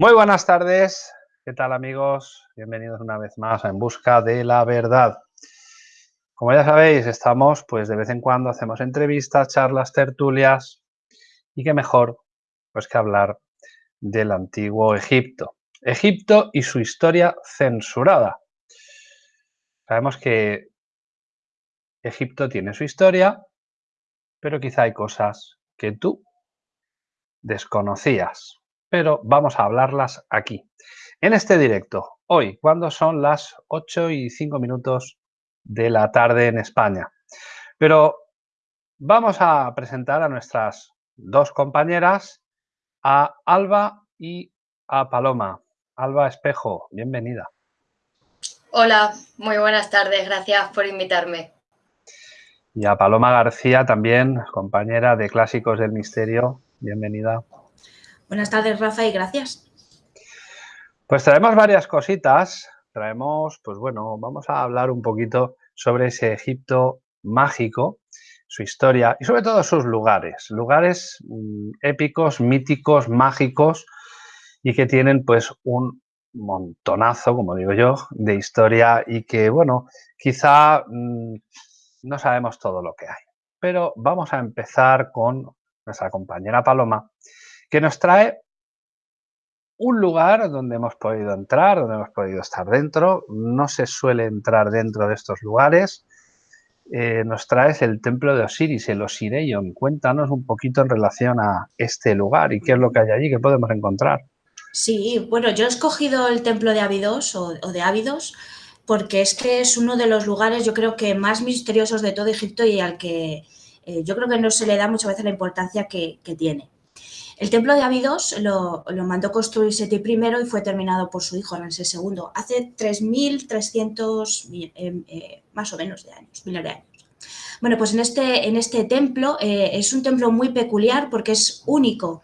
Muy buenas tardes, ¿qué tal amigos? Bienvenidos una vez más a En Busca de la Verdad. Como ya sabéis, estamos, pues de vez en cuando hacemos entrevistas, charlas, tertulias y qué mejor, pues que hablar del antiguo Egipto. Egipto y su historia censurada. Sabemos que Egipto tiene su historia, pero quizá hay cosas que tú desconocías pero vamos a hablarlas aquí, en este directo, hoy, cuando son las 8 y 5 minutos de la tarde en España. Pero vamos a presentar a nuestras dos compañeras, a Alba y a Paloma. Alba Espejo, bienvenida. Hola, muy buenas tardes, gracias por invitarme. Y a Paloma García también, compañera de Clásicos del Misterio, bienvenida. Buenas tardes, Rafa, y gracias. Pues traemos varias cositas. Traemos, pues bueno, vamos a hablar un poquito sobre ese Egipto mágico, su historia y sobre todo sus lugares. Lugares mm, épicos, míticos, mágicos y que tienen pues un montonazo, como digo yo, de historia y que, bueno, quizá mm, no sabemos todo lo que hay. Pero vamos a empezar con nuestra compañera Paloma, que nos trae un lugar donde hemos podido entrar, donde hemos podido estar dentro. No se suele entrar dentro de estos lugares. Eh, nos traes el templo de Osiris, el Osireion. Cuéntanos un poquito en relación a este lugar y qué es lo que hay allí, qué podemos encontrar. Sí, bueno, yo he escogido el templo de Abidos o, de Ávidos porque es que es uno de los lugares, yo creo que más misteriosos de todo Egipto y al que eh, yo creo que no se le da muchas veces la importancia que tiene. El templo de Abidos lo, mandó construir Seti I y fue terminado por su hijo Ramsés II hace 3.300 eh, eh, más o menos de años, miles de años. Bueno, pues en este, en este templo eh, es un templo muy peculiar porque es único.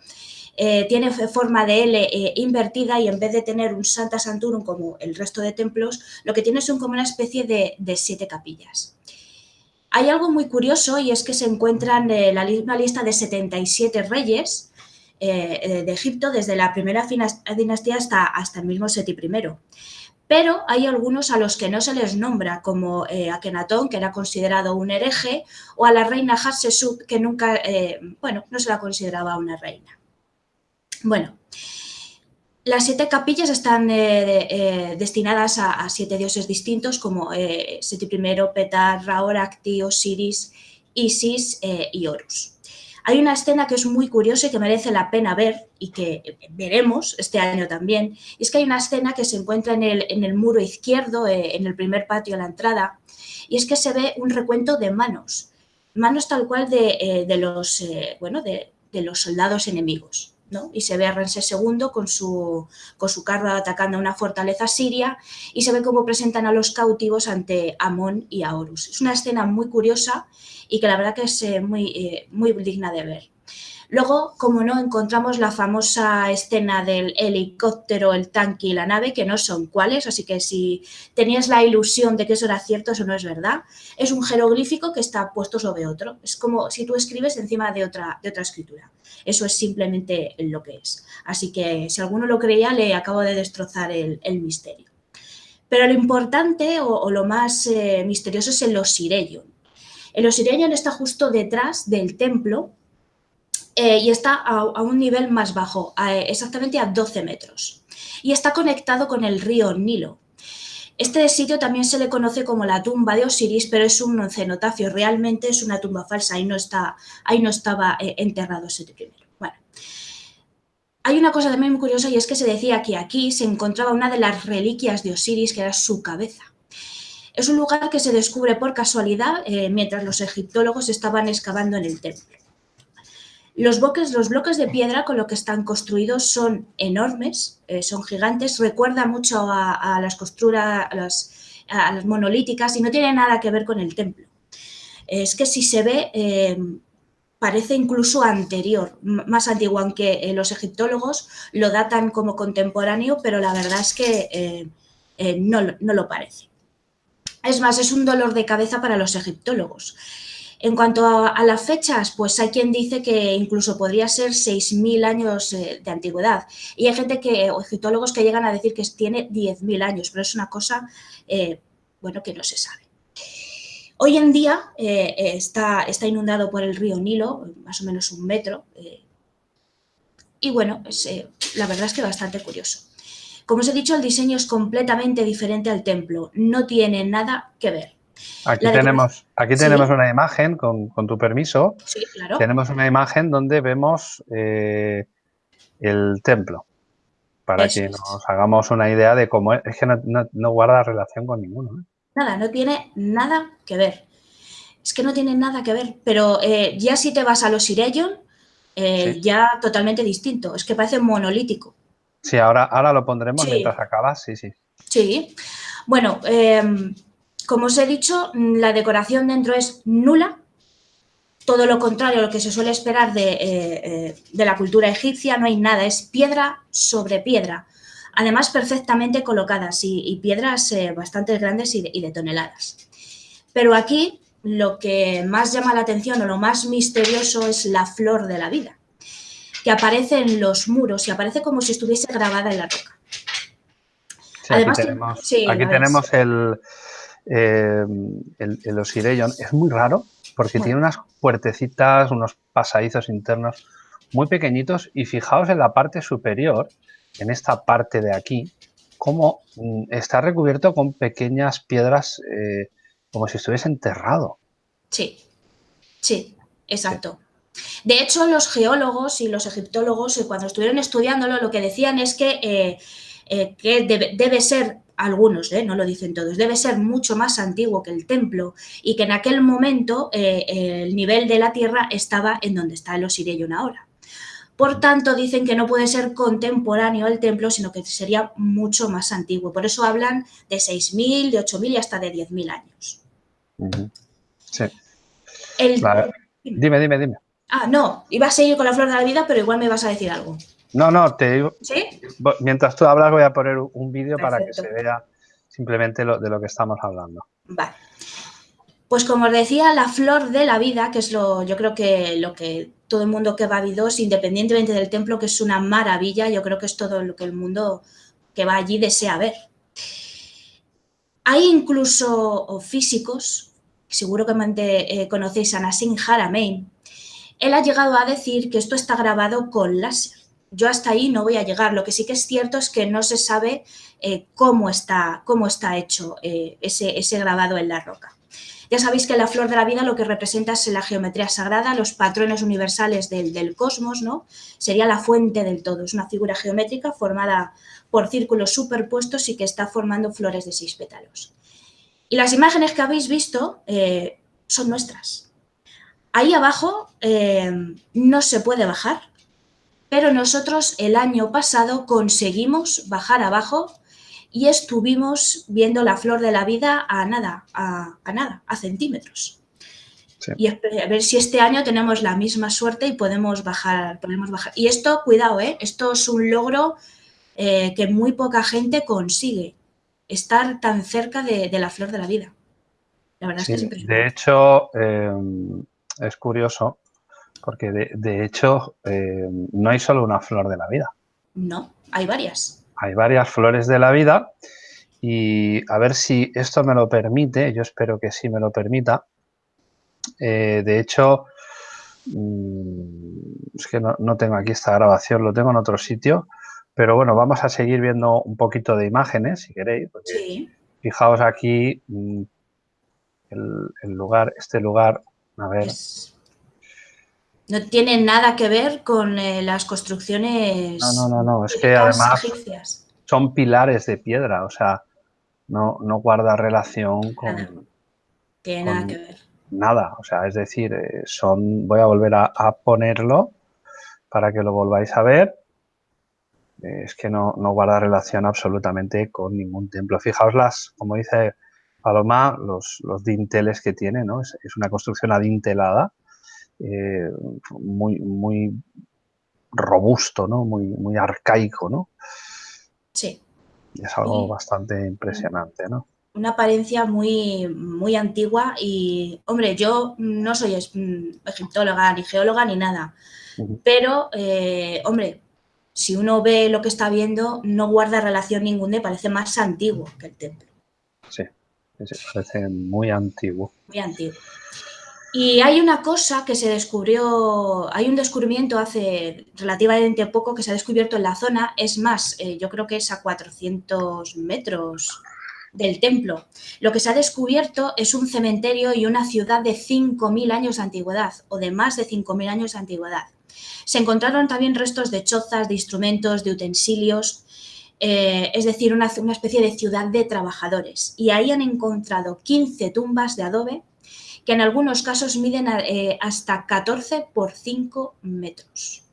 tiene forma de L invertida y en vez de tener un Santa Santurum como el resto de templos, lo que tiene son como una especie de, de siete capillas. Hay algo muy curioso y es que se encuentran en la, lista de 77 reyes eh, eh, de Egipto desde la primera dinastía hasta, hasta el mismo Seti I. Pero hay algunos a los que no se les nombra, como eh, Akenatón, que era considerado un hereje, o a la reina Hatshepsut, que nunca, bueno, no se la consideraba una reina. Bueno, las siete capillas están destinadas a, siete dioses distintos, como Seti I, Petar, Ra, Acti, Osiris, Isis y Horus. Hay una escena que es muy curiosa y que merece la pena ver y que veremos este año también. Y es que hay una escena que se encuentra en el, en el muro izquierdo, eh, en el primer patio a la entrada, y es que se ve un recuento de manos, manos tal cual de, eh, los, eh, bueno, de, los soldados enemigos. ¿No? Y se ve a Ramsés II con su, con su carro atacando una fortaleza siria y se ve cómo presentan a los cautivos ante Amón y a Horus. Es una escena muy curiosa y que la verdad que es eh, muy, eh, muy digna de ver. Luego, como no, encontramos la famosa escena del helicóptero, el tanque y la nave, que no son cuáles, así que si tenías la ilusión de que eso era cierto, eso no es verdad. Es un jeroglífico que está puesto sobre otro. Es como si tú escribes encima de otra, de otra escritura. Eso es simplemente lo que es. Así que si alguno lo creía, le acabo de destrozar el, misterio. Pero lo importante o, lo más eh, misterioso es el Osireyon. El Osirian está justo detrás del templo eh, y está a, un nivel más bajo, exactamente a 12 metros. Y está conectado con el río Nilo. Este sitio también se le conoce como la tumba de Osiris, pero es un cenotafio, realmente es una tumba falsa, ahí no, está, ahí no estaba eh, enterrado ese primero. Bueno, hay una cosa también muy curiosa y es que se decía que aquí se encontraba una de las reliquias de Osiris, que era su cabeza. Es un lugar que se descubre por casualidad eh, mientras los egiptólogos estaban excavando en el templo. Los bloques, de piedra con lo que están construidos son enormes, eh, son gigantes, recuerda mucho a, las costuras, monolíticas y no tiene nada que ver con el templo. Es que si se ve, eh, parece incluso anterior, más antiguo, aunque los egiptólogos lo datan como contemporáneo, pero la verdad es que no lo parece. Es más, es un dolor de cabeza para los egiptólogos. En cuanto a, las fechas, pues hay quien dice que incluso podría ser 6.000 años eh, de antigüedad. Y hay gente que, o egiptólogos que llegan a decir que tiene 10.000 años, pero es una cosa, eh, bueno, que no se sabe. Hoy en día eh, está, está, inundado por el río Nilo, más o menos un metro. y bueno, la verdad es que bastante curioso. Como os he dicho, el diseño es completamente diferente al templo, no tiene nada que ver. Aquí tenemos, aquí tenemos una imagen, con, tu permiso. Sí, claro. Tenemos una imagen donde vemos eh, el templo, para que nos hagamos una idea de cómo es. Es que no, guarda relación con ninguno. ¿eh? Nada, no tiene nada que ver. Es que no tiene nada que ver. Pero eh, ya si te vas a los Ireyon, ya totalmente distinto. Es que parece monolítico. Sí, ahora, ahora lo pondremos mientras acabas, sí, sí. Sí. Bueno, em, como os he dicho, la decoración dentro es nula, todo lo contrario a lo que se suele esperar de, eh, eh, la cultura egipcia, no hay nada, es piedra sobre piedra, además perfectamente colocadas y, piedras eh, bastante grandes y de, toneladas. Pero aquí lo que más llama la atención o lo más misterioso es la flor de la vida, que aparece en los muros y aparece como si estuviese grabada en la roca. Además, aquí tenemos el, eh, el, el es muy raro porque tiene unas puertecitas, unos pasadizos internos muy pequeñitos y fijaos en la parte superior, en esta parte de aquí, cómo mm, está recubierto con pequeñas piedras eh, como si estuviese enterrado. Sí, sí, exacto. De hecho, los geólogos y los egiptólogos, eh, cuando estuvieron estudiándolo, lo que decían es que, que debe, debe, ser algunos, ¿eh? no lo dicen todos, debe ser mucho más antiguo que el templo y que en aquel momento eh, el nivel de la tierra estaba en donde está el Osireyón ahora. Por tanto, dicen que no puede ser contemporáneo el templo, sino que sería mucho más antiguo. Por eso hablan de 6.000, de 8.000 y hasta de 10.000 años. Sí. Dime, dime, dime. Ah, no, iba a seguir con la flor de la vida, pero igual me vas a decir algo. No, no, te digo. ¿Sí? Mientras tú hablas, voy a poner un vídeo para que se vea simplemente lo, de lo que estamos hablando. Vale. Pues como os decía, la flor de la vida, que es lo, yo creo que lo que todo el mundo que va a Vidos, independientemente del templo, que es una maravilla, yo creo que es todo lo que el mundo que va allí desea ver. Hay incluso físicos, seguro que eh, conocéis a Nassim Haramein, él ha llegado a decir que esto está grabado con láser yo hasta ahí no voy a llegar. Lo que sí que es cierto es que no se sabe eh, cómo, está, cómo está hecho eh, ese, ese grabado en la roca. Ya sabéis que la flor de la vida lo que representa es la geometría sagrada, los patrones universales del, cosmos, ¿no? Sería la fuente del todo. Es una figura geométrica formada por círculos superpuestos y que está formando flores de seis pétalos. Y las imágenes que habéis visto eh, son nuestras. Ahí abajo no se puede bajar, pero nosotros el año pasado conseguimos bajar abajo y estuvimos viendo la flor de la vida a nada, a, nada, a centímetros. Y a ver si este año tenemos la misma suerte y podemos bajar, podemos bajar. Y esto, cuidado, ¿eh? esto es un logro eh, que muy poca gente consigue, estar tan cerca de, la flor de la vida. La verdad es que es De hecho, eh, es curioso porque de, hecho eh, no hay solo una flor de la vida. No, hay varias. Hay varias flores de la vida y a ver si esto me lo permite, yo espero que sí me lo permita. Eh, de hecho, mm, es que no, tengo aquí esta grabación, lo tengo en otro sitio, pero bueno, vamos a seguir viendo un poquito de imágenes, si queréis. Sí. Fijaos aquí mm, el, lugar, este lugar, a ver... No tiene nada que ver con eh, las construcciones. No, no, no, no. es que además son pilares de piedra, o sea, no, no guarda relación con. Nada. Tiene nada que ver. Nada, o sea, es decir, eh, son. Voy a volver a, ponerlo para que lo volváis a ver. Es que no, no, guarda relación absolutamente con ningún templo. Fijaos las, como dice Paloma, los, los dinteles que tiene, ¿no? Es, es una construcción adintelada eh, muy, muy robusto, ¿no? Muy, muy arcaico, ¿no? Sí. es algo bastante impresionante, ¿no? una apariencia muy, muy antigua y, hombre, yo no soy mm, egiptóloga, ni geóloga, ni nada, pero, eh, hombre, si uno ve lo que está viendo, no guarda relación ninguna y parece más antiguo que el templo. Sí, parece muy antiguo. Muy antiguo. Y hay una cosa que se descubrió, hay un descubrimiento hace relativamente poco que se ha descubierto en la zona, es más, eh, yo creo que es a 400 metros del templo. Lo que se ha descubierto es un cementerio y una ciudad de 5.000 años de antigüedad o de más de 5.000 años de antigüedad. Se encontraron también restos de chozas, de instrumentos, de utensilios, eh, es decir, una, una especie de ciudad de trabajadores. Y ahí han encontrado 15 tumbas de adobe que en algunos casos miden eh, hasta 14 por 5 metros.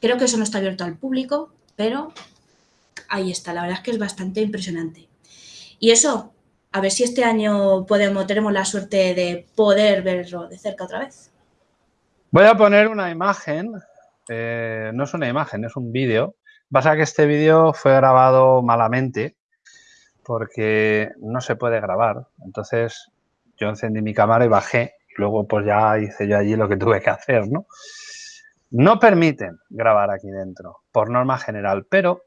Creo que eso no está abierto al público, pero ahí está, la verdad es que es bastante impresionante. Y eso, a ver si este año podemos, tenemos la suerte de poder verlo de cerca otra vez. Voy a poner una imagen, eh, no es una imagen, es un vídeo. Pasa que este vídeo fue grabado malamente porque no se puede grabar. Entonces yo encendí mi cámara y bajé. Y luego pues ya hice yo allí lo que tuve que hacer, ¿no? No permiten grabar aquí dentro, por norma general, pero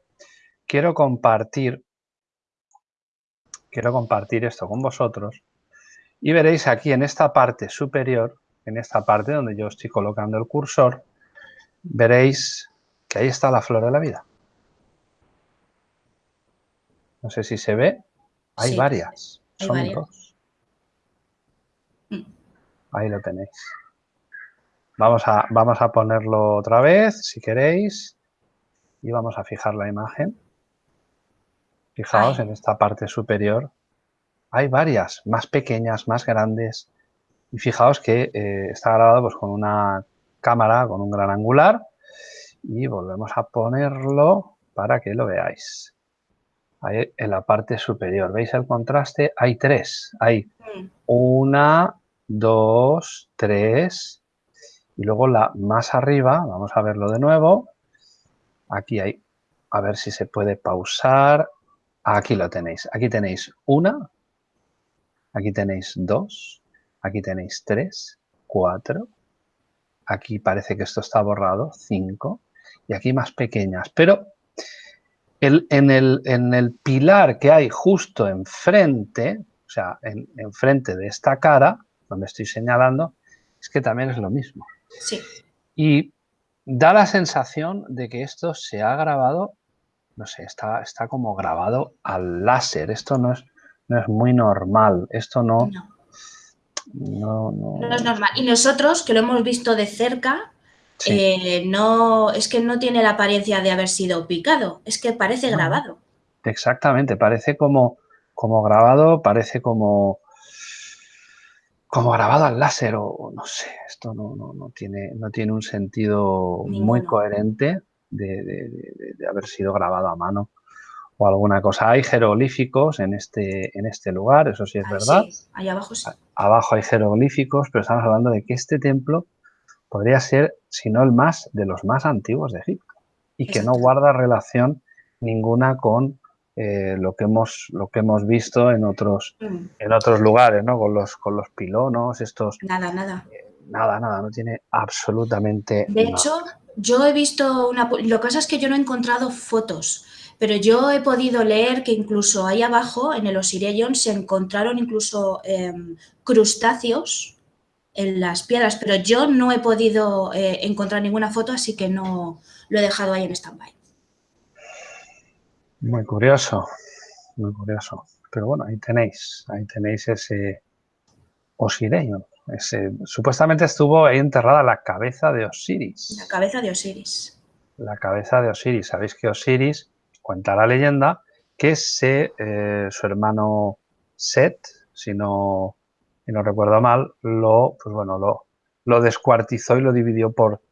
quiero compartir, quiero compartir esto con vosotros y veréis aquí en esta parte superior, en esta parte donde yo estoy colocando el cursor, veréis que ahí está la flor de la vida. No sé si se ve, hay varias, son dos. Ahí lo tenéis. Vamos a, vamos a ponerlo otra vez, si queréis. Y vamos a fijar la imagen. Fijaos en esta parte superior. Hay varias, más pequeñas, más grandes. Y fijaos que eh, está grabado pues, con una cámara, con un gran angular. Y volvemos a ponerlo para que lo veáis. Ahí en la parte superior. ¿Veis el contraste? Hay tres. Hay mm. una, 2, 3 y luego la más arriba, vamos a verlo de nuevo, aquí hay, a ver si se puede pausar, aquí lo tenéis, aquí tenéis una, aquí tenéis dos, aquí tenéis tres, cuatro, aquí parece que esto está borrado, cinco, y aquí más pequeñas, pero el, en, el, en, el, pilar que hay justo enfrente, o sea, en, enfrente de esta cara, donde estoy señalando, es que también es lo mismo. Sí. Y da la sensación de que esto se ha grabado, no sé, está, está como grabado al láser. Esto no es, no es muy normal. Esto no no. no es normal. Y nosotros, que lo hemos visto de cerca, eh, no, es que no tiene la apariencia de haber sido picado, es que parece grabado. Exactamente, parece como, como grabado, parece como, como grabado al láser o, no sé, esto no, no, tiene, no tiene un sentido muy coherente de, haber sido grabado a mano o alguna cosa. Hay jeroglíficos en este, en este lugar, eso sí es verdad. Sí, ahí abajo sí. Abajo hay jeroglíficos, pero estamos hablando de que este templo podría ser, si no el más, de los más antiguos de Egipto y que no guarda relación ninguna con eh, lo, que hemos, lo que hemos visto en otros, mm. en otros lugares, ¿no? Con los, con los pilonos, estos... Nada, nada. Eh, nada, nada, no tiene absolutamente De hecho, yo he visto una... Lo que pasa es que yo no he encontrado fotos, pero yo he podido leer que incluso ahí abajo, en el Osirion, se encontraron incluso em, crustáceos en las piedras, pero yo no he podido eh, encontrar ninguna foto, así que no lo he dejado ahí en stand-by. Muy curioso, muy curioso. Pero bueno, ahí tenéis, ahí tenéis ese Osireio. Ese, supuestamente estuvo ahí enterrada la cabeza de Osiris. La cabeza de Osiris. La cabeza de Osiris. Sabéis que Osiris, cuenta la leyenda, que se, eh, su hermano Set, si no, si no recuerdo mal, lo, pues bueno, lo, lo descuartizó y lo dividió por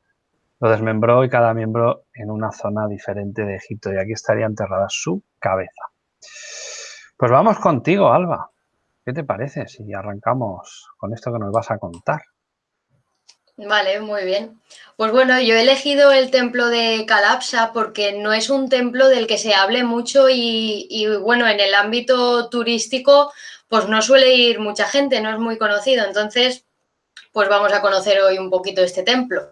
lo desmembró y cada miembro en una zona diferente de Egipto y aquí estaría enterrada su cabeza. Pues vamos contigo, Alba. ¿Qué te parece si arrancamos con esto que nos vas a contar? Vale, muy bien. Pues bueno, yo he elegido el templo de Calapsa porque no es un templo del que se hable mucho y, y, bueno, en el ámbito turístico pues no suele ir mucha gente, no es muy conocido. Entonces, pues vamos a conocer hoy un poquito este templo.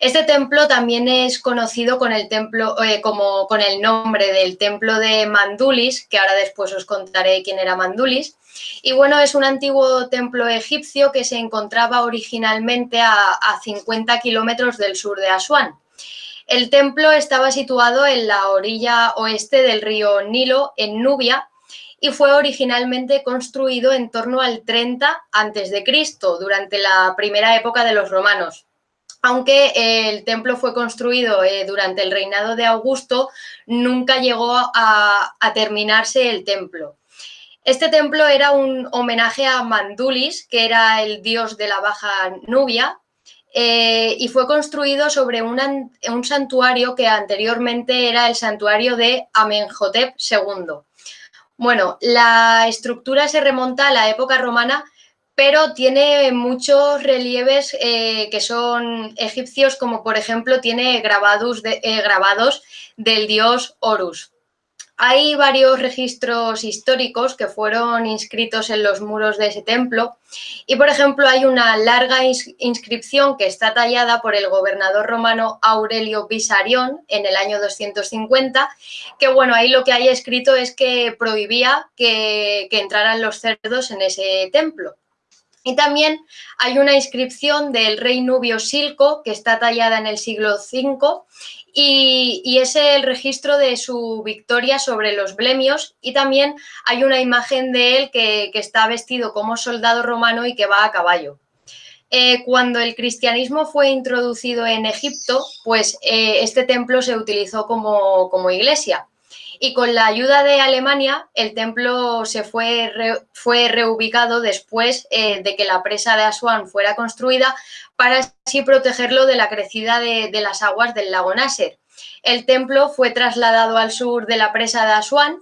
Este templo también es conocido con el templo, eh, como con el nombre del templo de Mandulis, que ahora después os contaré quién era Mandulis. Y bueno, es un antiguo templo egipcio que se encontraba originalmente a, a 50 kilómetros del sur de Asuán. El templo estaba situado en la orilla oeste del río Nilo, en Nubia, y fue originalmente construido en torno al 30 a.C., durante la primera época de los romanos aunque eh, el templo fue construido eh, durante el reinado de Augusto, nunca llegó a, terminarse el templo. Este templo era un homenaje a Mandulis, que era el dios de la Baja Nubia, eh, y fue construido sobre un santuario que anteriormente era el santuario de Amenhotep II. Bueno, la estructura se remonta a la época romana pero tiene muchos relieves eh, que son egipcios, como por ejemplo tiene grabados, eh, grabados del dios Horus. Hay varios registros históricos que fueron inscritos en los muros de ese templo y, por ejemplo, hay una larga inscripción que está tallada por el gobernador romano Aurelio Pisarión en el año 250, que, bueno, ahí lo que hay escrito es que prohibía que entraran los cerdos en ese templo. Y también hay una inscripción del rey Nubio Silco, que está tallada en el siglo V, y, es el registro de su victoria sobre los blemios. Y también hay una imagen de él que, está vestido como soldado romano y que va a caballo. Eh, cuando el cristianismo fue introducido en Egipto, pues eh, este templo se utilizó como, como iglesia y con la ayuda de Alemania el templo se fue, fue reubicado después eh, de que la presa de Asuán fuera construida para así protegerlo de la crecida de, las aguas del lago Nasser. El templo fue trasladado al sur de la presa de Asuán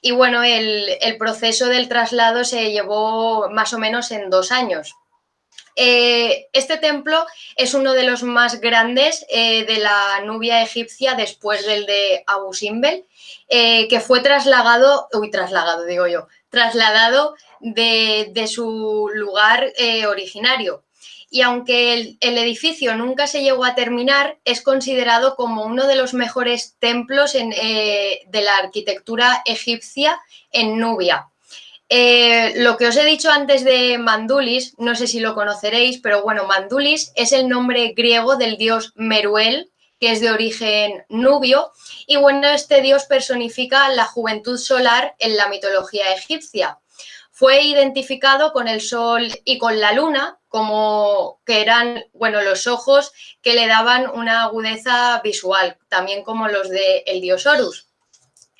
y bueno, el, proceso del traslado se llevó más o menos en dos años. Eh, este templo es uno de los más grandes eh, de la Nubia egipcia después del de Abu Simbel eh, que fue trasladado, uy, trasladado digo yo, trasladado de, su lugar originario. Y aunque el, edificio nunca se llegó a terminar, es considerado como uno de los mejores templos de la arquitectura egipcia en Nubia. Lo que os he dicho antes de Mandulis, no sé si lo conoceréis, pero bueno, Mandulis es el nombre griego del dios Meruel, que es de origen nubio, y bueno, este dios personifica la juventud solar en la mitología egipcia. Fue identificado con el sol y con la luna, como que eran, bueno, los ojos que le daban una agudeza visual, también como los del el dios Horus.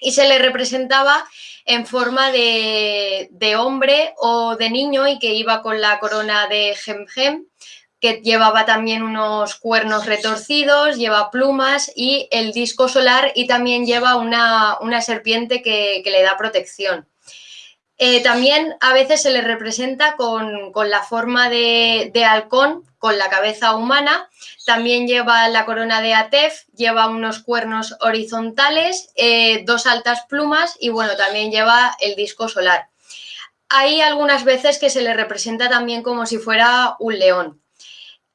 Y se le representaba en forma de, de, hombre o de niño y que iba con la corona de Gemgem, que llevaba también unos cuernos retorcidos, lleva plumas y el disco solar y también lleva una, serpiente que, le da protección. Eh, también a veces se le representa con, la forma de, halcón, con la cabeza humana. También lleva la corona de Atef, lleva unos cuernos horizontales, eh, dos altas plumas y bueno, también lleva el disco solar. Hay algunas veces que se le representa también como si fuera un león.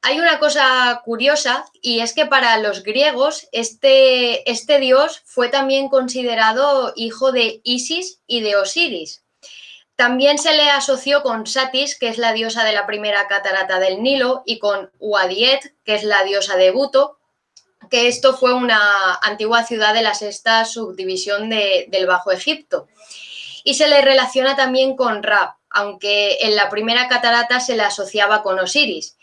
Hay una cosa curiosa y es que para los griegos este, este dios fue también considerado hijo de Isis y de Osiris. También se le asoció con Satis, que es la diosa de la primera catarata del Nilo, y con Uadiet, que es la diosa de Buto, que esto fue una antigua ciudad de la sexta subdivisión del Bajo Egipto. Y se le relaciona también con Ra, aunque en la primera catarata se le asociaba con Osiris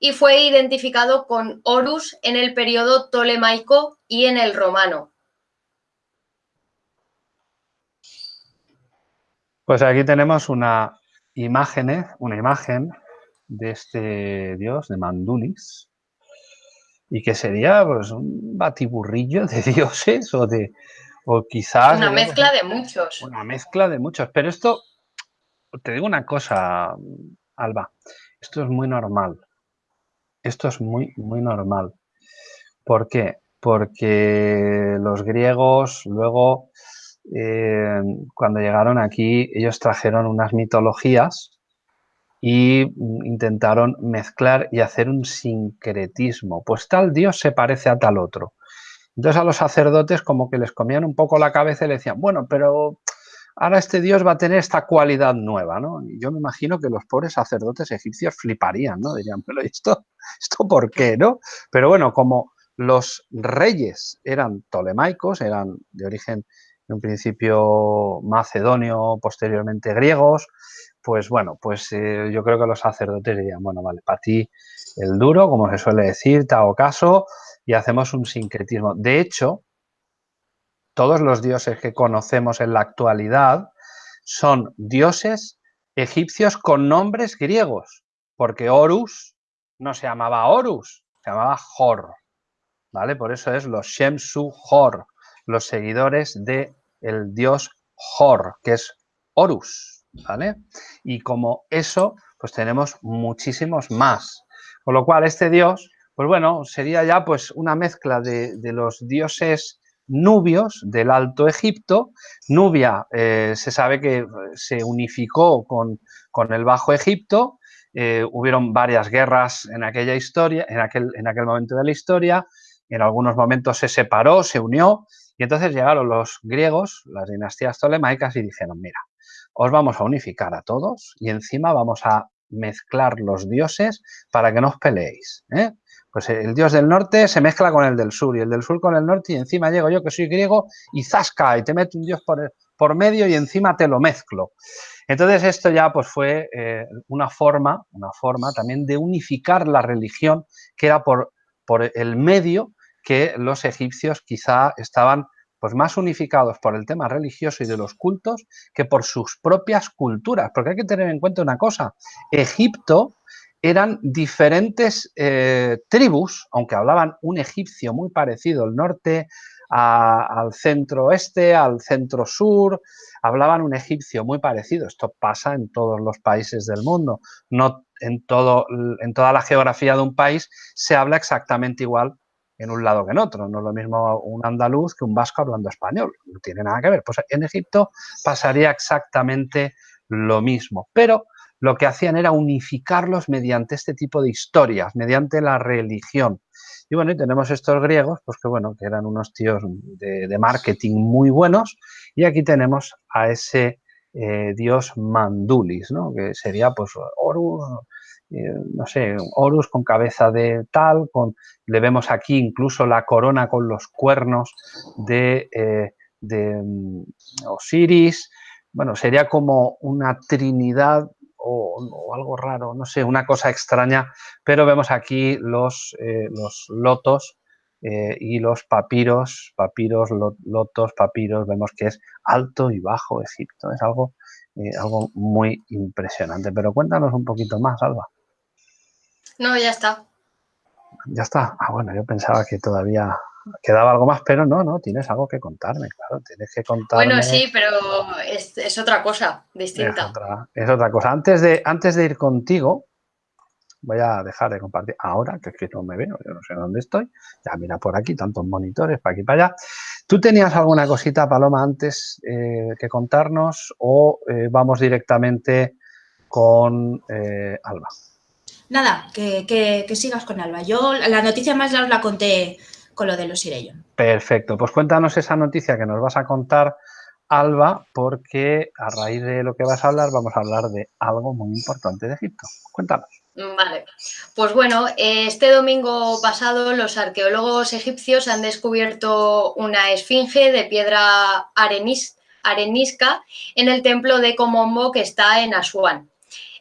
y fue identificado con Horus en el periodo tolemaico y en el romano. Pues aquí tenemos una imagen, ¿eh? una imagen de este dios, de Mandulis, y que sería pues, un batiburrillo de dioses o de o quizás... Una mezcla de muchos. Una mezcla de muchos. Pero esto, te digo una cosa, Alba, esto es muy normal Esto es muy, muy normal. ¿Por qué? Porque los griegos luego, eh, cuando llegaron aquí, ellos trajeron unas mitologías y intentaron mezclar y hacer un sincretismo. Pues tal dios se parece a tal otro. Entonces a los sacerdotes como que les comían un poco la cabeza y le decían, bueno, pero ahora este dios va a tener esta cualidad nueva, ¿no? Y yo me imagino que los pobres sacerdotes egipcios fliparían, ¿no? Dirían, pero ¿esto, esto por qué, no? Pero bueno, como los reyes eran tolemaicos, eran de origen en un principio macedonio, posteriormente griegos, pues bueno, pues eh, yo creo que los sacerdotes dirían, bueno, vale, para ti el duro, como se suele decir, te hago caso y hacemos un sincretismo. De hecho, todos los dioses que conocemos en la actualidad son dioses egipcios con nombres griegos, porque Horus no se llamaba Horus, se llamaba Hor, ¿vale? Por eso es los Shemsu Hor, los seguidores del el dios Hor, que es Horus, ¿vale? Y como eso, pues tenemos muchísimos más. Con lo cual, este dios, pues bueno, sería ya pues una mezcla de, de los dioses nubios del Alto Egipto. Nubia eh, se sabe que se unificó con, el Bajo Egipto, eh, hubieron varias guerras en aquella historia, en aquel, en aquel momento de la historia, en algunos momentos se separó, se unió, y entonces llegaron los griegos, las dinastías tolemaicas, y dijeron, mira, os vamos a unificar a todos y encima vamos a mezclar los dioses para que no os peleéis. ¿eh? Pues el dios del norte se mezcla con el del sur y el del sur con el norte y encima llego yo que soy griego y zasca y te meto un dios por, por medio y encima te lo mezclo. Entonces esto ya pues fue eh, una forma, una forma también de unificar la religión que era por, por el medio que los egipcios quizá estaban pues más unificados por el tema religioso y de los cultos que por sus propias culturas. Porque hay que tener en cuenta una cosa, Egipto eran diferentes eh, tribus, aunque hablaban un egipcio muy parecido al norte, al centro oeste, al centro sur, hablaban un egipcio muy parecido. Esto pasa en todos los países del mundo. No en, todo, en toda la geografía de un país se habla exactamente igual en un lado que en otro. No es lo mismo un andaluz que un vasco hablando español. No tiene nada que ver. Pues en Egipto pasaría exactamente lo mismo. Pero lo que hacían era unificarlos mediante este tipo de historias, mediante la religión. Y bueno, y tenemos estos griegos, pues que bueno, que eran unos tíos de, marketing muy buenos, y aquí tenemos a ese eh, dios Mandulis, ¿no? Que sería pues Horus, eh, no sé, Horus con cabeza de tal, con, le vemos aquí incluso la corona con los cuernos de, eh, de mm, Osiris, bueno, sería como una trinidad o, algo raro, no sé, una cosa extraña, pero vemos aquí los, eh, los lotos y los papiros, papiros, lotos, papiros, vemos que es alto y bajo Egipto, es algo, algo muy impresionante. Pero cuéntanos un poquito más, Alba. No, ya está. Ya está. Ah, bueno, yo pensaba que todavía quedaba algo más, pero no, no, tienes algo que contarme, claro, tienes que contarme. Bueno, sí, pero es, otra cosa distinta. Es otra, cosa. Antes de, antes de ir contigo, voy a dejar de compartir ahora, que es que no me veo, yo no sé dónde estoy. Ya mira por aquí, tantos monitores, para aquí, para allá. ¿Tú tenías alguna cosita, Paloma, antes eh, que contarnos o eh, vamos directamente con eh, Alba? Nada, que, que, sigas con Alba. Yo la noticia más ya os la conté con lo de los Irellon. Perfecto, pues cuéntanos esa noticia que nos vas a contar, Alba, porque a raíz de lo que vas a hablar vamos a hablar de algo muy importante de Egipto. Cuéntanos. Vale, pues bueno, este domingo pasado los arqueólogos egipcios han descubierto una esfinge de piedra arenisca en el templo de Komombo que está en Asuán.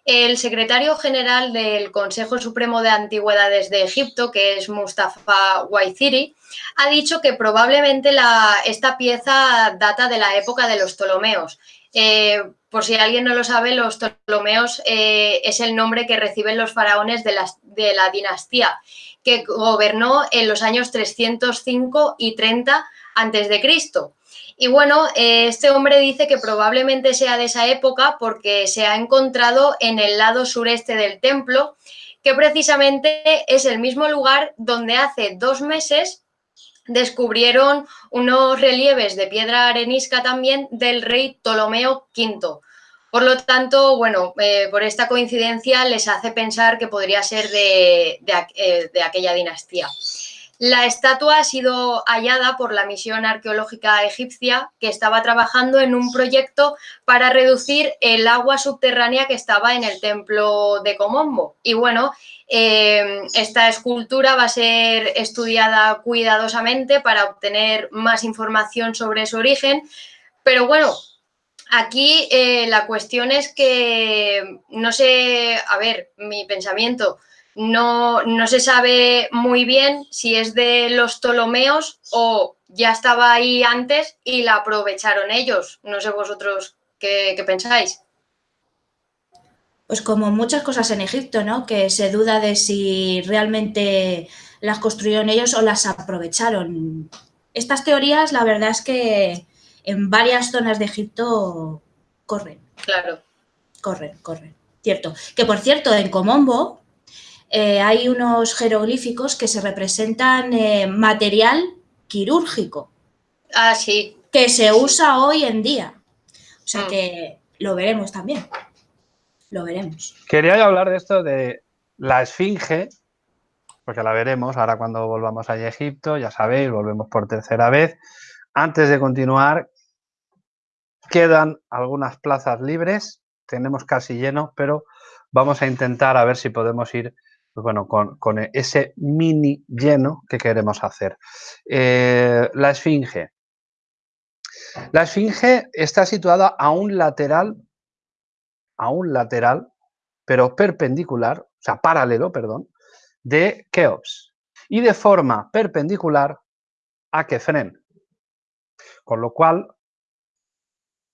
El secretario general del Consejo Supremo de Antigüedades de Egipto, que es Mustafa Waiziri, ha dicho que probablemente esta pieza data de la época de los Ptolomeos. Eh, por si alguien no lo sabe, los Ptolomeos eh, es el nombre que reciben los faraones de la, de la dinastía que gobernó en los años 305 y 30 a.C. Y bueno, eh, este hombre dice que probablemente sea de esa época porque se ha encontrado en el lado sureste del templo que precisamente es el mismo lugar donde hace dos meses descubrieron unos relieves de piedra arenisca también del rey Ptolomeo V. Por lo tanto, bueno, eh, por esta coincidencia les hace pensar que podría ser de, eh, de aquella dinastía. La estatua ha sido hallada por la misión arqueológica egipcia que estaba trabajando en un proyecto para reducir el agua subterránea que estaba en el templo de Comombo. Y bueno, eh, esta escultura va a ser estudiada cuidadosamente para obtener más información sobre su origen. Pero bueno, aquí eh, la cuestión es que, no sé, a ver, mi pensamiento, no, se sabe muy bien si es de los Ptolomeos o ya estaba ahí antes y la aprovecharon ellos. No sé vosotros qué, pensáis. Pues como muchas cosas en Egipto, ¿no? Que se duda de si realmente las construyeron ellos o las aprovecharon. Estas teorías, la verdad es que en varias zonas de Egipto corren. Claro. Corren, corren. Cierto. Que por cierto, en Comombo, eh, hay unos jeroglíficos que se representan eh, material quirúrgico. Ah, sí. Que se usa hoy en día. O sea mm. que lo veremos también. Lo veremos. Quería hablar de esto de la esfinge, porque la veremos ahora cuando volvamos a Egipto, ya sabéis, volvemos por tercera vez. Antes de continuar, quedan algunas plazas libres, tenemos casi lleno, pero vamos a intentar a ver si podemos ir pues bueno, con, ese mini lleno que queremos hacer. Eh, la esfinge. La esfinge está situada a un lateral, a un lateral, pero perpendicular, o sea, paralelo, perdón, de Keops y de forma perpendicular a Kefren. Con lo cual,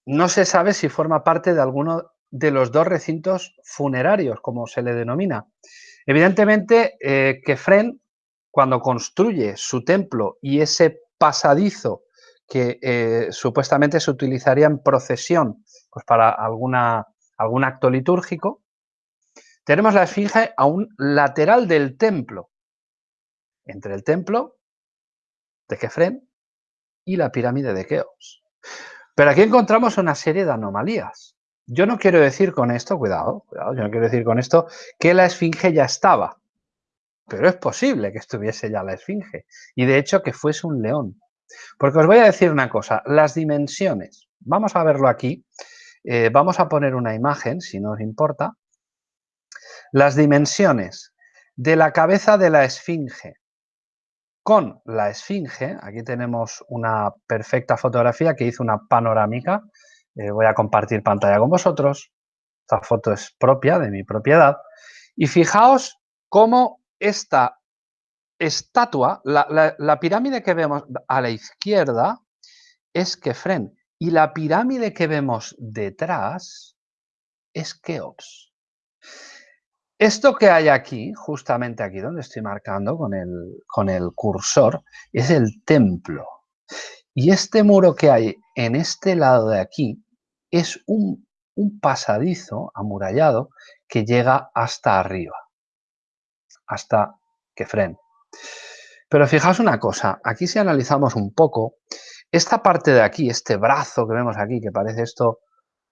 no se sabe si forma parte de alguno de los dos recintos funerarios, como se le denomina. Evidentemente, eh, Kefren, cuando construye su templo y ese pasadizo que eh, supuestamente se utilizaría en procesión pues para alguna, algún acto litúrgico, tenemos la esfinge a un lateral del templo, entre el templo de Kefren y la pirámide de Keops. Pero aquí encontramos una serie de anomalías. Yo no quiero decir con esto, cuidado, cuidado, yo no quiero decir con esto que la esfinge ya estaba, pero es posible que estuviese ya la esfinge y de hecho que fuese un león. Porque os voy a decir una cosa, las dimensiones, vamos a verlo aquí, eh, vamos a poner una imagen, si no os importa, las dimensiones de la cabeza de la esfinge con la esfinge, aquí tenemos una perfecta fotografía que hizo una panorámica, eh, voy a compartir pantalla con vosotros. Esta foto es propia, de mi propiedad. Y fijaos cómo esta estatua, la, pirámide que vemos a la izquierda es Kefren y la pirámide que vemos detrás es Keops. Esto que hay aquí, justamente aquí donde estoy marcando con el, con el cursor, es el templo. Y este muro que hay en este lado de aquí es un, pasadizo amurallado que llega hasta arriba, hasta Kefren. Pero fijaos una cosa, aquí si analizamos un poco, esta parte de aquí, este brazo que vemos aquí, que parece esto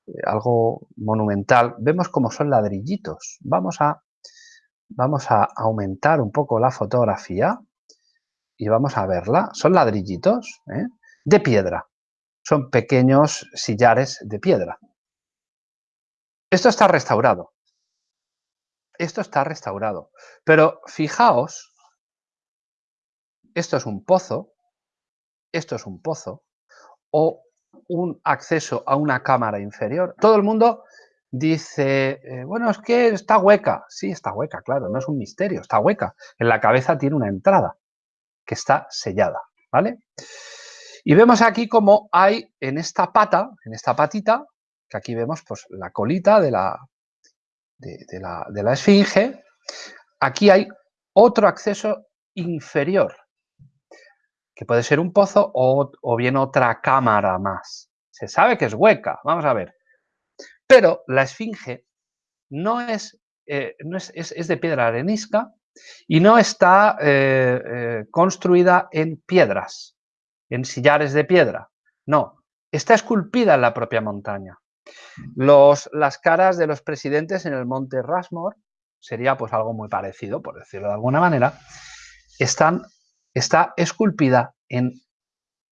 eh, algo monumental, vemos cómo son ladrillitos. Vamos a, vamos a aumentar un poco la fotografía y vamos a verla. Son ladrillitos ¿eh? de piedra son pequeños sillares de piedra. Esto está restaurado. Esto está restaurado. Pero fijaos, esto es un pozo, esto es un pozo, o un acceso a una cámara inferior. Todo el mundo dice, eh, bueno, es que está hueca. Sí, está hueca, claro, no es un misterio, está hueca. En la cabeza tiene una entrada que está sellada, ¿vale? Y vemos aquí como hay en esta pata, en esta patita, que aquí vemos pues, la colita de la, de, la, esfinge, aquí hay otro acceso inferior, que puede ser un pozo o, bien otra cámara más. Se sabe que es hueca, vamos a ver. Pero la esfinge no es eh, no es, de piedra arenisca y no está eh, eh, construida en piedras, en sillares de piedra. No, está esculpida en la propia montaña. Los, las caras de los presidentes en el monte Rasmor sería pues algo muy parecido, por decirlo de alguna manera, están, está esculpida en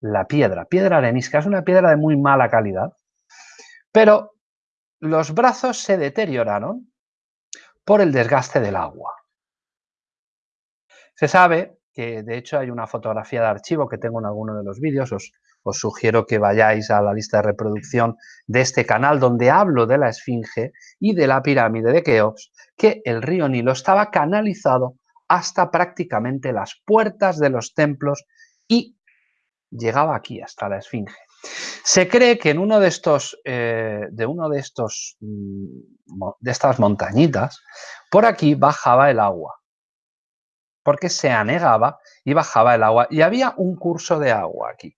la piedra, piedra arenisca, es una piedra de muy mala calidad, pero los brazos se deterioraron por el desgaste del agua. Se sabe que, de hecho, hay una fotografía de archivo que tengo en alguno de los vídeos, os, sugiero que vayáis a la lista de reproducción de este canal donde hablo de la Esfinge y de la pirámide de Keops, que el río Nilo estaba canalizado hasta prácticamente las puertas de los templos y llegaba aquí hasta la Esfinge. Se cree que en uno de estos, eh, de uno de estos, mm, de estas montañitas, por aquí bajaba el agua, porque se anegaba y bajaba el agua, y había un curso de agua aquí.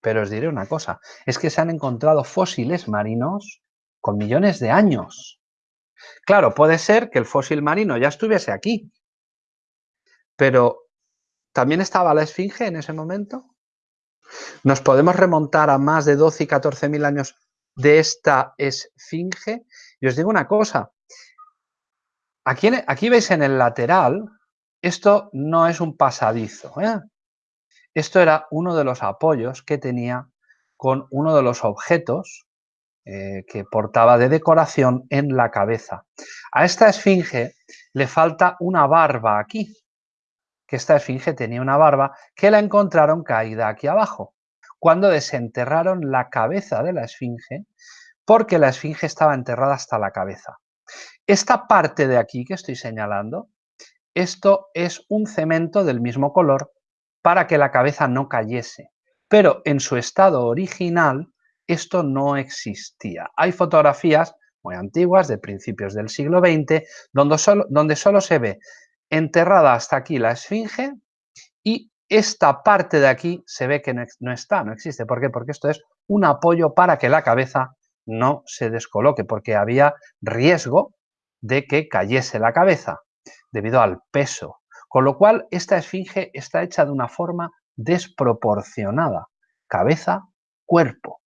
Pero os diré una cosa, es que se han encontrado fósiles marinos con millones de años. Claro, puede ser que el fósil marino ya estuviese aquí, pero ¿también estaba la esfinge en ese momento? Nos podemos remontar a más de 12 y 14 mil años de esta esfinge. Y os digo una cosa, aquí, aquí veis en el lateral, esto no es un pasadizo. ¿eh? Esto era uno de los apoyos que tenía con uno de los objetos eh, que portaba de decoración en la cabeza. A esta esfinge le falta una barba aquí, que esta esfinge tenía una barba que la encontraron caída aquí abajo, cuando desenterraron la cabeza de la esfinge, porque la esfinge estaba enterrada hasta la cabeza. Esta parte de aquí que estoy señalando, esto es un cemento del mismo color para que la cabeza no cayese, pero en su estado original esto no existía. Hay fotografías muy antiguas, de principios del siglo XX, donde solo, se ve enterrada hasta aquí la esfinge y esta parte de aquí se ve que no, está, no existe. ¿Por qué? Porque esto es un apoyo para que la cabeza no se descoloque, porque había riesgo de que cayese la cabeza debido al peso. Con lo cual, esta esfinge está hecha de una forma desproporcionada. Cabeza, cuerpo.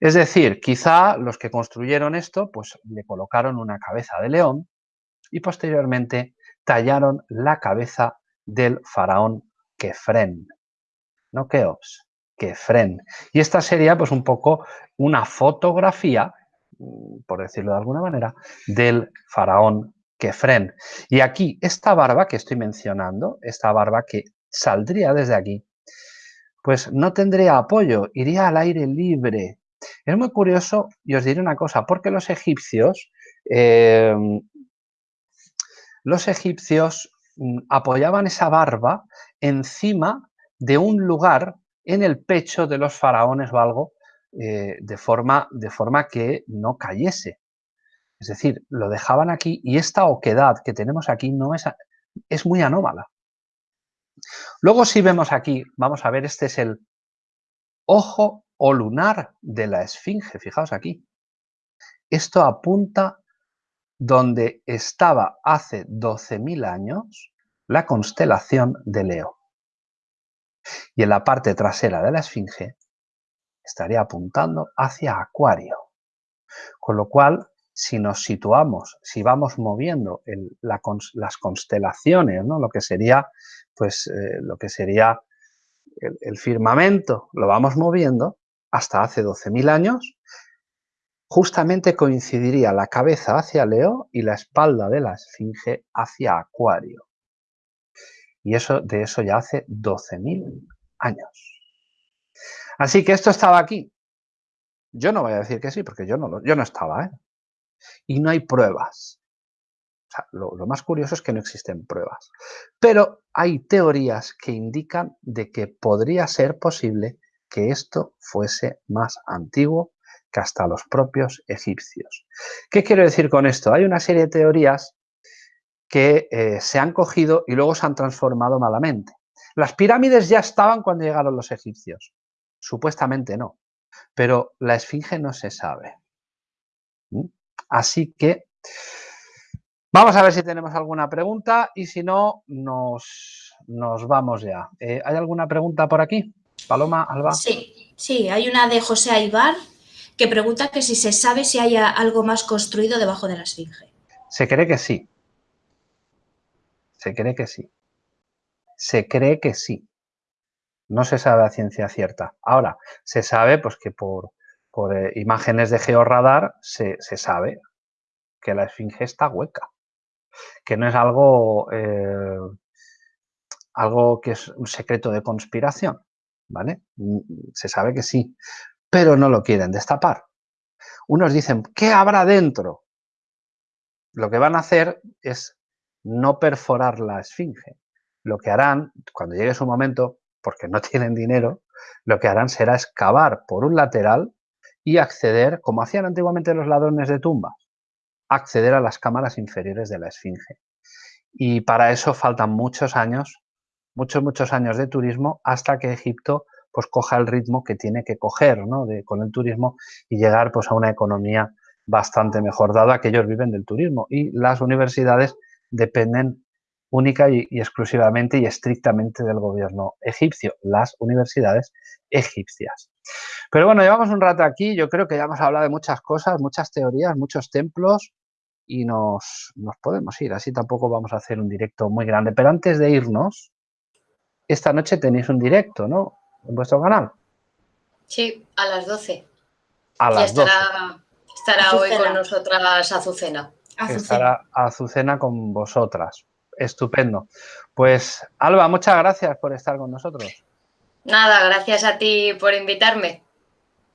Es decir, quizá los que construyeron esto, pues le colocaron una cabeza de león y posteriormente tallaron la cabeza del faraón Kefren. No Keops, Kefren. Y esta sería pues un poco una fotografía, por decirlo de alguna manera, del faraón Kefren. Y aquí, esta barba que estoy mencionando, esta barba que saldría desde aquí, pues no tendría apoyo, iría al aire libre. Es muy curioso y os diré una cosa, porque los egipcios eh, los egipcios mm, apoyaban esa barba encima de un lugar en el pecho de los faraones o algo, eh, de, forma, de forma que no cayese. Es decir, lo dejaban aquí y esta oquedad que tenemos aquí no es, es muy anómala. Luego si vemos aquí, vamos a ver, este es el ojo o lunar de la esfinge, fijaos aquí. Esto apunta donde estaba hace 12.000 años la constelación de Leo. Y en la parte trasera de la esfinge estaría apuntando hacia Acuario. Con lo cual, si nos situamos, si vamos moviendo las constelaciones, ¿no? lo que sería, pues, eh, lo que sería el, el firmamento, lo vamos moviendo hasta hace 12.000 años, Justamente coincidiría la cabeza hacia Leo y la espalda de la esfinge hacia Acuario. Y eso, de eso ya hace 12.000 años. Así que esto estaba aquí. Yo no voy a decir que sí, porque yo no, yo no estaba. ¿eh? Y no hay pruebas. lo, más curioso es que no existen pruebas. Pero hay teorías que indican de que podría ser posible que esto fuese más antiguo que hasta los propios egipcios. ¿Qué quiero decir con esto? Hay una serie de teorías que eh, se han cogido y luego se han transformado malamente. Las pirámides ya estaban cuando llegaron los egipcios. Supuestamente no. Pero la esfinge no se sabe. ¿Mm? Así que Vamos a ver si tenemos alguna pregunta y si no, nos, nos vamos ya. Eh, ¿Hay alguna pregunta por aquí? Paloma, Alba. Sí, sí, hay una de José Aibar que pregunta que si se sabe si hay algo más construido debajo de la esfinge. Se cree que sí. Se cree que sí. Se cree que sí. No se sabe a ciencia cierta. Ahora, se sabe pues, que por, eh, imágenes de georradar se, se, sabe que la esfinge está hueca. Que no es algo, eh, algo que es un secreto de conspiración. ¿Vale? Mm, se sabe que sí, pero no lo quieren destapar. Unos dicen, ¿qué habrá dentro? Lo que van a hacer es no perforar la esfinge. Lo que harán, cuando llegue su momento, porque no tienen dinero, lo que harán será excavar por un lateral y acceder, como hacían antiguamente los ladrones de tumbas, acceder a las cámaras inferiores de la esfinge. Y para eso faltan muchos años, muchos, muchos años de turismo hasta que Egipto pues coja el ritmo que tiene que coger ¿no? de, con el turismo y llegar pues a una economía bastante mejor, dado que ellos viven del turismo y las universidades dependen única y, exclusivamente y estrictamente del gobierno egipcio, las universidades egipcias. Pero bueno, llevamos un rato aquí, yo creo que ya hemos hablado de muchas cosas, muchas teorías, muchos templos y nos, nos podemos ir, así tampoco vamos a hacer un directo muy grande. Pero antes de irnos, esta noche tenéis un directo, ¿no? En vuestro canal. Sí, a las 12. A las estará, Estará hoy con nosotras Azucena. Azucena. Estará Azucena con vosotras. Estupendo. Pues Alba, muchas gracias por estar con nosotros. Nada, gracias a ti por invitarme.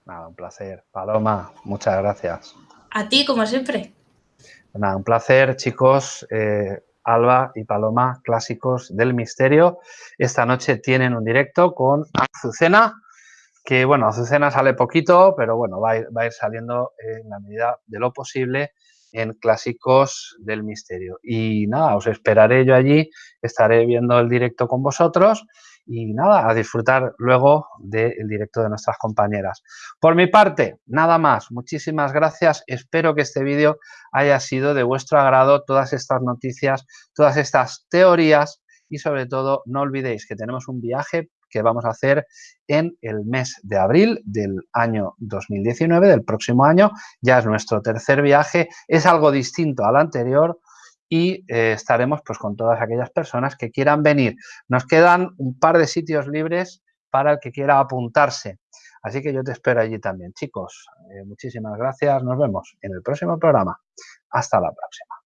Nada, un placer. Paloma, muchas gracias. A ti, como siempre. Nada, un placer, chicos. Eh, Alba y Paloma, clásicos del misterio. Esta noche tienen un directo con Azucena, que bueno, Azucena sale poquito, pero bueno, va va a ir saliendo en la medida de lo posible en Clásicos del Misterio. Y nada, os esperaré yo allí, estaré viendo el directo con vosotros y nada, a disfrutar luego del directo de nuestras compañeras. Por mi parte, nada más, muchísimas gracias, espero que este vídeo haya sido de vuestro agrado, todas estas noticias, todas estas teorías y sobre todo no olvidéis que tenemos un viaje que vamos a hacer en el mes de abril del año 2019, del próximo año. Ya es nuestro tercer viaje, es algo distinto al anterior y eh, estaremos pues con todas aquellas personas que quieran venir. Nos quedan un par de sitios libres para el que quiera apuntarse. Así que yo te espero allí también. Chicos, eh, muchísimas gracias. Nos vemos en el próximo programa. Hasta la próxima.